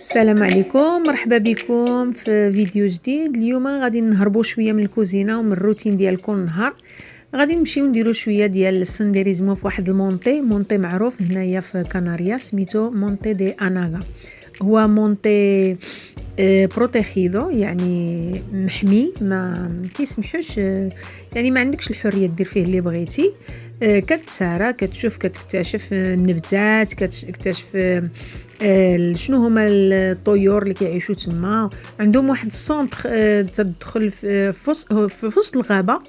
السلام عليكم. مرحبا بكم في فيديو جديد. اليوم غادي نهربوا شوية من الكوزينة ومن الروتين ديال كل نهار. غادي نمشيو نديرو شوية ديال السنديريزمو في واحد المونتي. مونتي معروف هنايا في كناريا سميتو مونتي دي أناغا. هو مونتي آه، بروتيخيدو يعني محمي ما كيسمحوش آه، يعني ما عندكش الحرية دير فيه اللي بغيتي. آه، كتسارى كتشوف كتكتشف النباتات كتكتشف شنو هما الطيور اللي كيعيشوا تما. عندهم واحد السونتر تدخل في وسط الغابة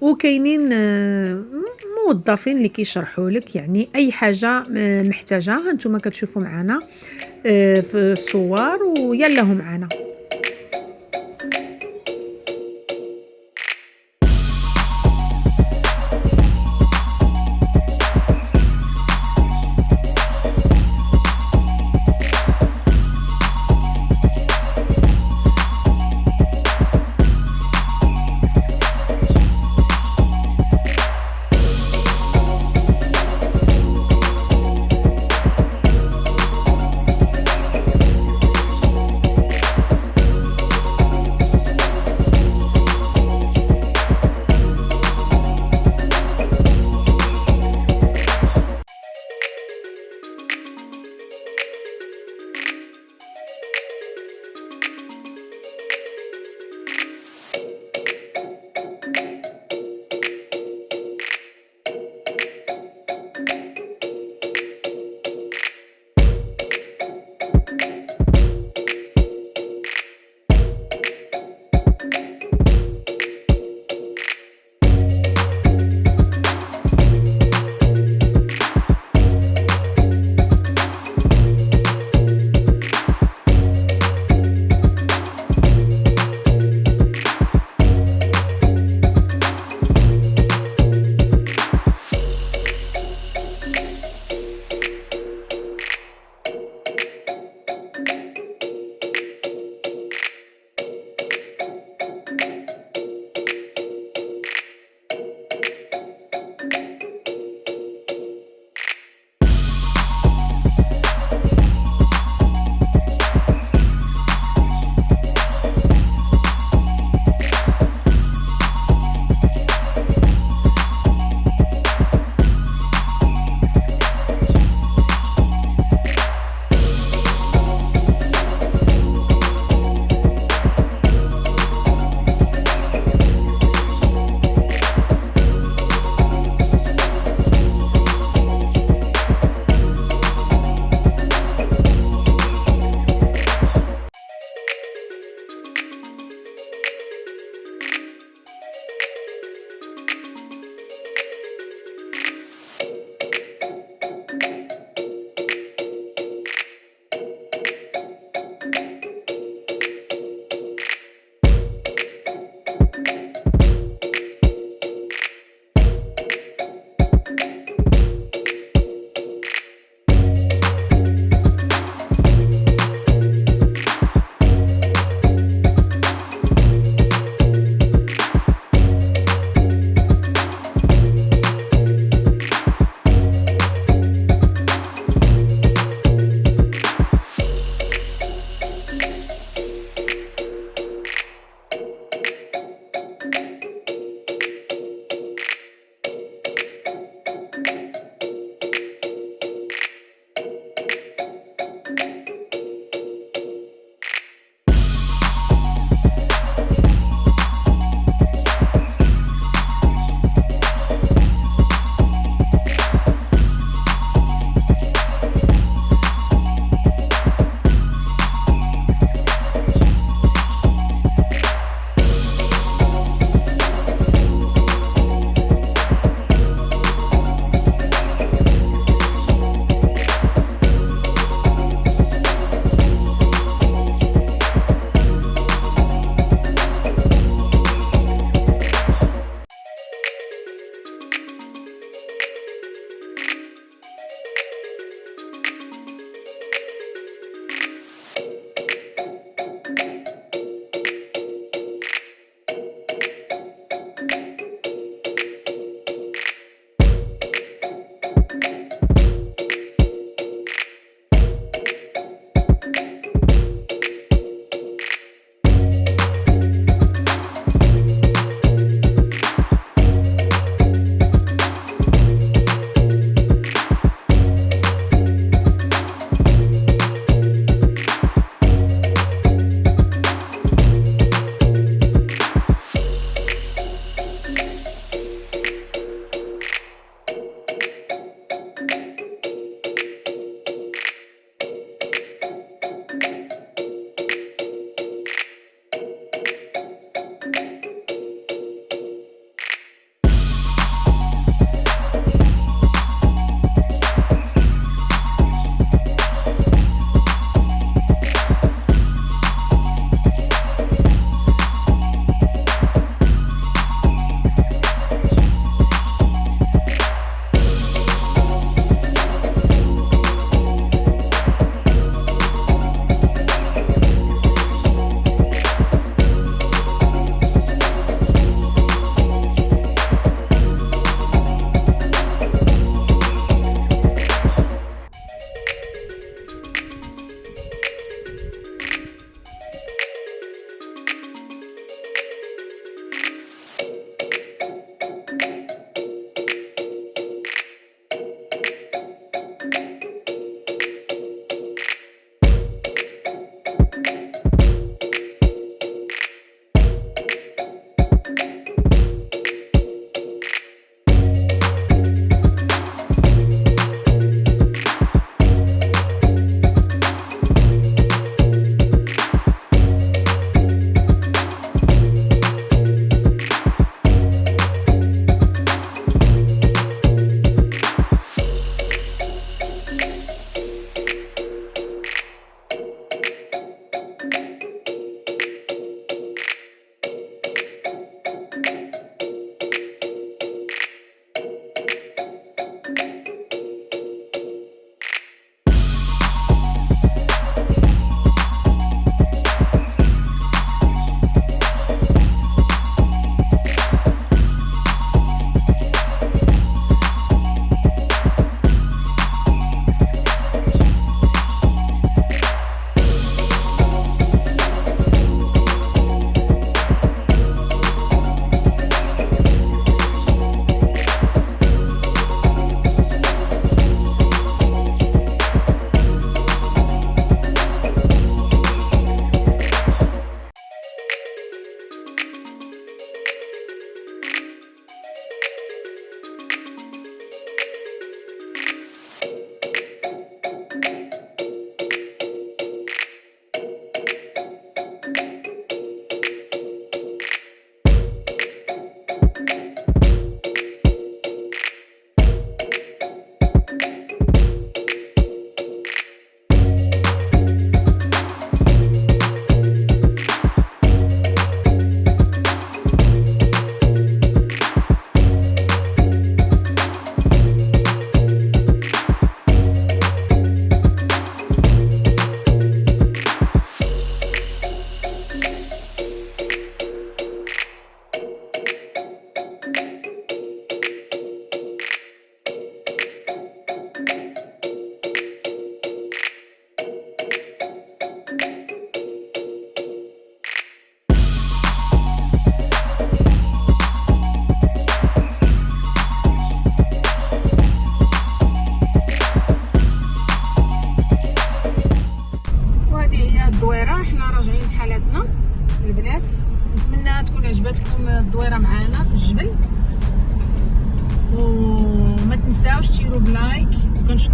وكاينين موظفين اللي كيشرحوا لك يعني أي حاجة محتاجة. هانتوما كتشوفوا معنا في الصور ويلا معنا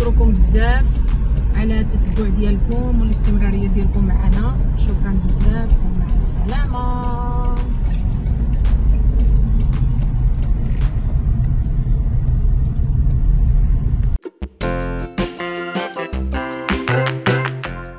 نشكركم بزاف على التتبع ديالكم والاستمرارية ديالكم معنا. شكرا بزاف ومع السلامة.